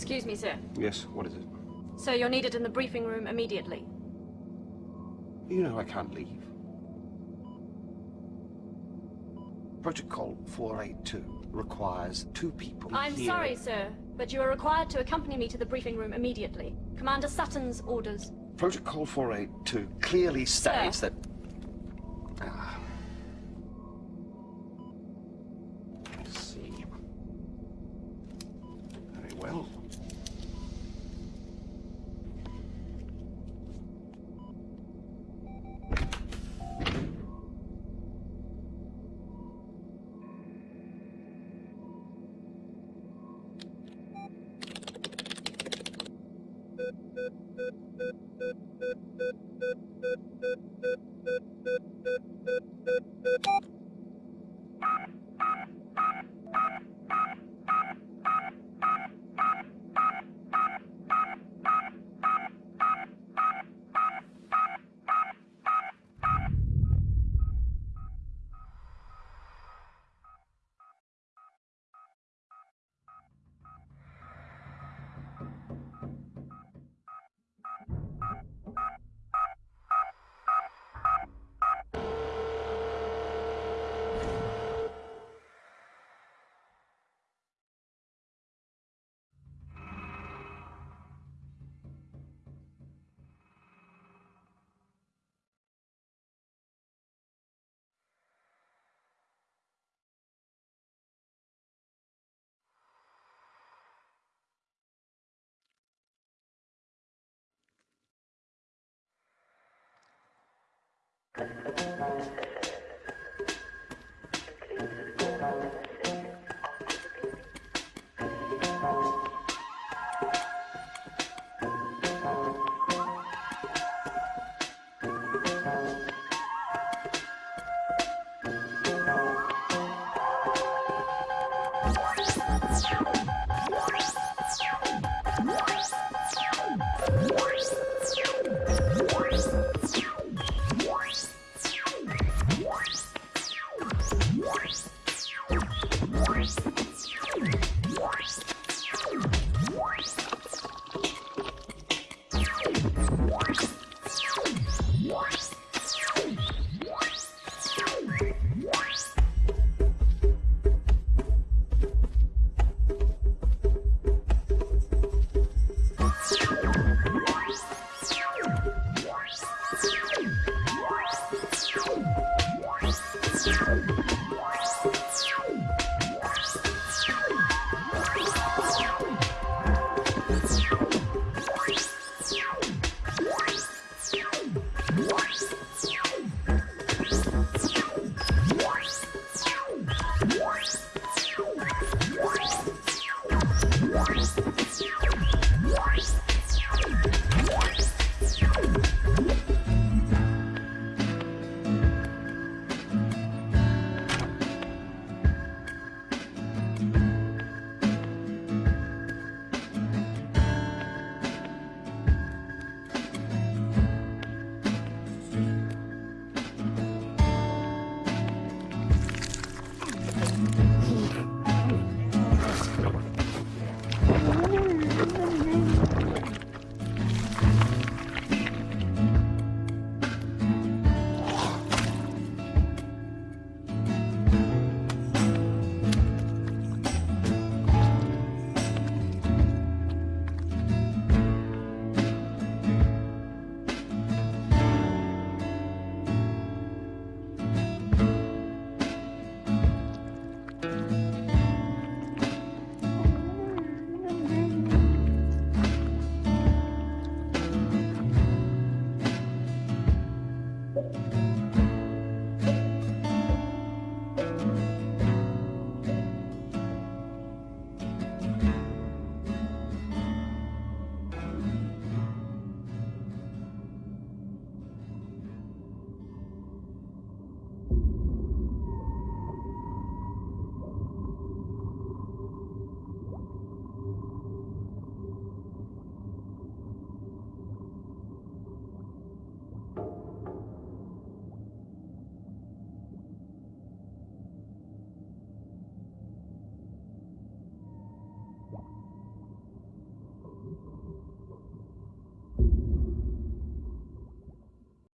Excuse me, sir. Yes, what is it? Sir, you're needed in the briefing room immediately. You know I can't leave. Protocol 482 requires two people I'm here. sorry, sir, but you are required to accompany me to the briefing room immediately. Commander Sutton's orders. Protocol 482 clearly states Sir. that... Ah. I What?